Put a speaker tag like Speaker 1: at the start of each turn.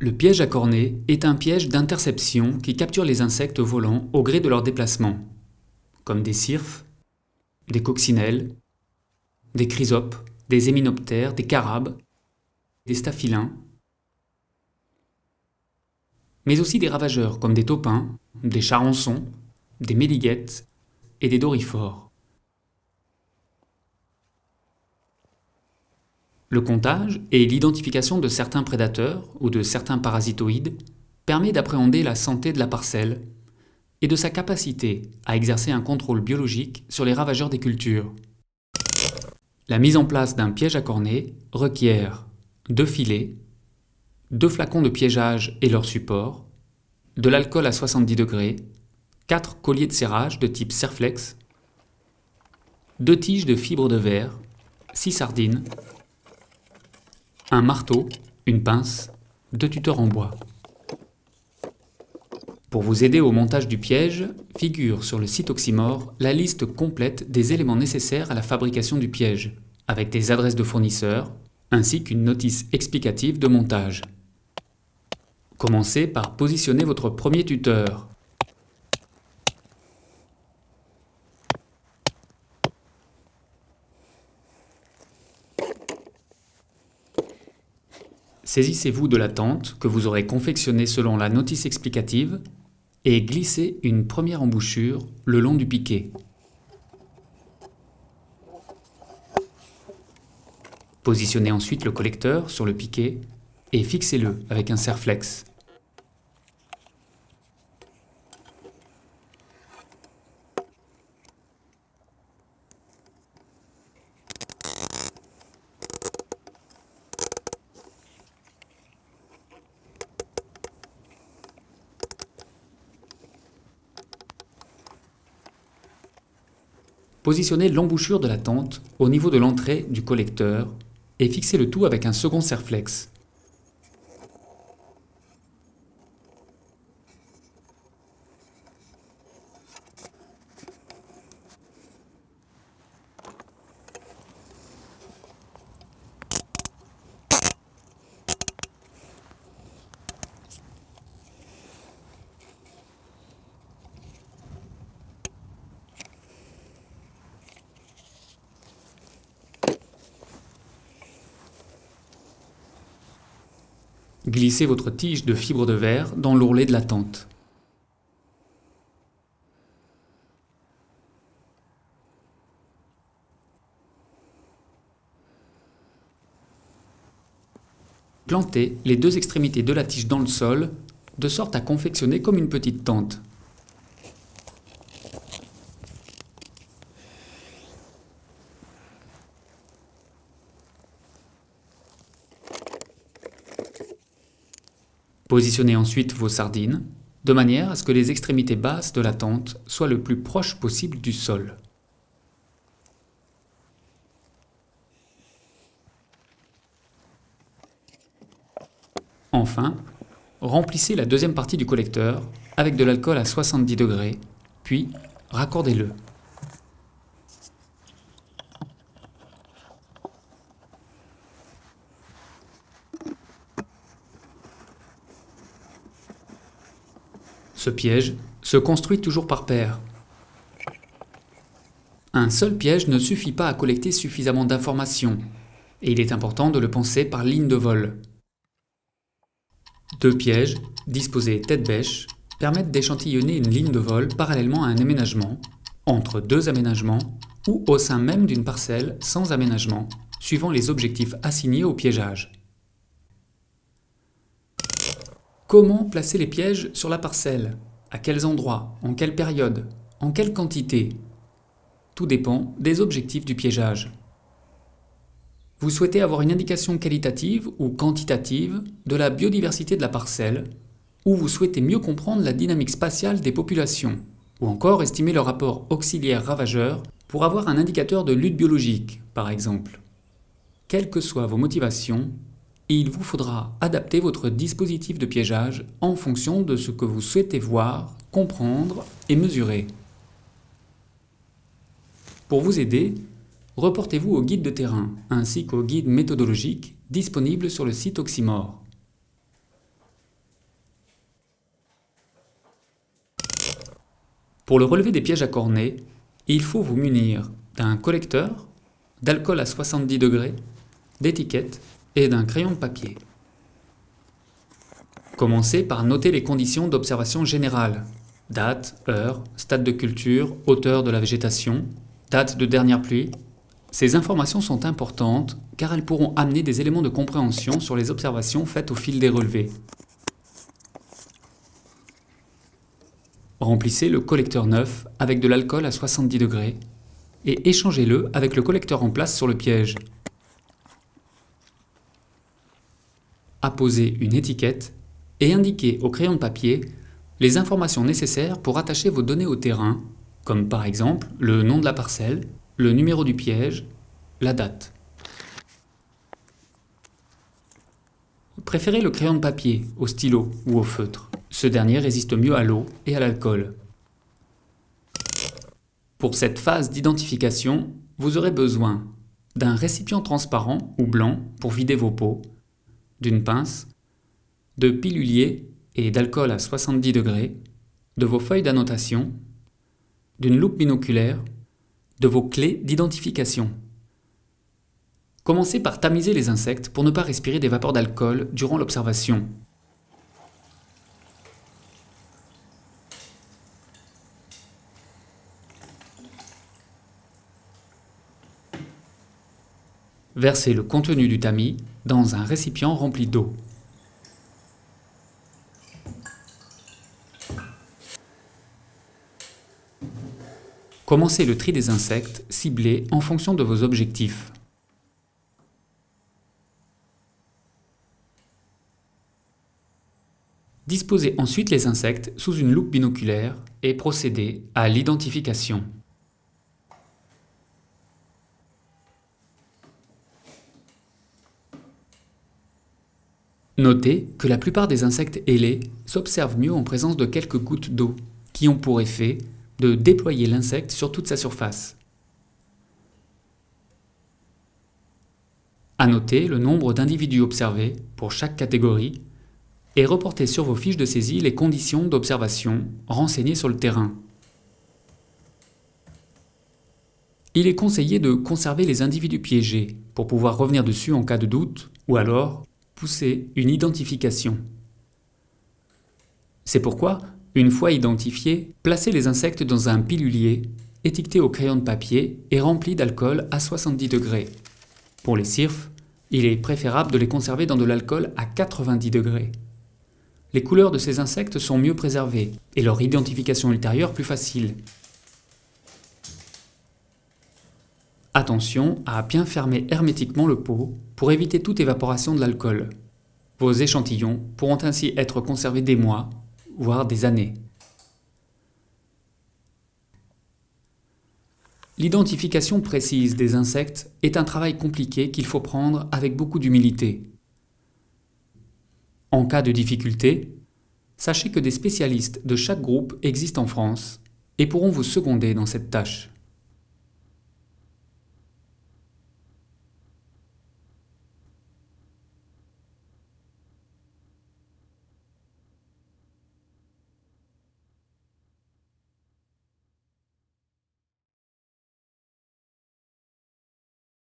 Speaker 1: Le piège à cornets est un piège d'interception qui capture les insectes volants au gré de leur déplacement, comme des cirfes, des coccinelles, des chrysopes, des héminoptères, des carabes, des staphylins, mais aussi des ravageurs comme des taupins, des charançons, des méliguettes et des dorifores. Le comptage et l'identification de certains prédateurs ou de certains parasitoïdes permet d'appréhender la santé de la parcelle et de sa capacité à exercer un contrôle biologique sur les ravageurs des cultures. La mise en place d'un piège à cornets requiert deux filets, deux flacons de piégeage et leur support, de l'alcool à 70 degrés, quatre colliers de serrage de type Serflex, deux tiges de fibre de verre, six sardines, un marteau, une pince, deux tuteurs en bois. Pour vous aider au montage du piège, figure sur le site Oxymore la liste complète des éléments nécessaires à la fabrication du piège, avec des adresses de fournisseurs, ainsi qu'une notice explicative de montage. Commencez par positionner votre premier tuteur. Saisissez-vous de la tente que vous aurez confectionnée selon la notice explicative et glissez une première embouchure le long du piquet. Positionnez ensuite le collecteur sur le piquet et fixez-le avec un serflex. Positionnez l'embouchure de la tente au niveau de l'entrée du collecteur et fixez le tout avec un second serflex. Glissez votre tige de fibre de verre dans l'ourlet de la tente. Plantez les deux extrémités de la tige dans le sol, de sorte à confectionner comme une petite tente. Positionnez ensuite vos sardines, de manière à ce que les extrémités basses de la tente soient le plus proches possible du sol. Enfin, remplissez la deuxième partie du collecteur avec de l'alcool à 70 degrés, puis raccordez-le. Ce piège se construit toujours par paire. Un seul piège ne suffit pas à collecter suffisamment d'informations, et il est important de le penser par ligne de vol. Deux pièges, disposés tête-bêche, permettent d'échantillonner une ligne de vol parallèlement à un aménagement, entre deux aménagements ou au sein même d'une parcelle sans aménagement, suivant les objectifs assignés au piégeage. Comment placer les pièges sur la parcelle? À quels endroits? En quelle période? En quelle quantité? Tout dépend des objectifs du piégeage. Vous souhaitez avoir une indication qualitative ou quantitative de la biodiversité de la parcelle, ou vous souhaitez mieux comprendre la dynamique spatiale des populations, ou encore estimer le rapport auxiliaire-ravageur pour avoir un indicateur de lutte biologique, par exemple. Quelles que soient vos motivations, il vous faudra adapter votre dispositif de piégeage en fonction de ce que vous souhaitez voir, comprendre et mesurer. Pour vous aider, reportez-vous au guide de terrain ainsi qu'au guide méthodologique disponible sur le site Oxymore. Pour le relevé des pièges à cornet, il faut vous munir d'un collecteur, d'alcool à 70 degrés, d'étiquettes et d'un crayon de papier. Commencez par noter les conditions d'observation générale. Date, heure, stade de culture, hauteur de la végétation, date de dernière pluie. Ces informations sont importantes car elles pourront amener des éléments de compréhension sur les observations faites au fil des relevés. Remplissez le collecteur neuf avec de l'alcool à 70 degrés et échangez-le avec le collecteur en place sur le piège. Apposez une étiquette et indiquez au crayon de papier les informations nécessaires pour attacher vos données au terrain, comme par exemple le nom de la parcelle, le numéro du piège, la date. Préférez le crayon de papier au stylo ou au feutre. Ce dernier résiste mieux à l'eau et à l'alcool. Pour cette phase d'identification, vous aurez besoin d'un récipient transparent ou blanc pour vider vos pots, d'une pince, de pilulier et d'alcool à 70 degrés, de vos feuilles d'annotation, d'une loupe binoculaire, de vos clés d'identification. Commencez par tamiser les insectes pour ne pas respirer des vapeurs d'alcool durant l'observation. Versez le contenu du tamis dans un récipient rempli d'eau. Commencez le tri des insectes ciblés en fonction de vos objectifs. Disposez ensuite les insectes sous une loupe binoculaire et procédez à l'identification. Notez que la plupart des insectes ailés s'observent mieux en présence de quelques gouttes d'eau, qui ont pour effet de déployer l'insecte sur toute sa surface. Annotez le nombre d'individus observés pour chaque catégorie et reportez sur vos fiches de saisie les conditions d'observation renseignées sur le terrain. Il est conseillé de conserver les individus piégés pour pouvoir revenir dessus en cas de doute ou alors pousser une identification. C'est pourquoi, une fois identifiés, placez les insectes dans un pilulier étiqueté au crayon de papier et rempli d'alcool à 70 degrés. Pour les cirfes, il est préférable de les conserver dans de l'alcool à 90 degrés les couleurs de ces insectes sont mieux préservées et leur identification ultérieure plus facile. Attention à bien fermer hermétiquement le pot pour éviter toute évaporation de l'alcool. Vos échantillons pourront ainsi être conservés des mois, voire des années. L'identification précise des insectes est un travail compliqué qu'il faut prendre avec beaucoup d'humilité. En cas de difficulté, sachez que des spécialistes de chaque groupe existent en France et pourront vous seconder dans cette tâche.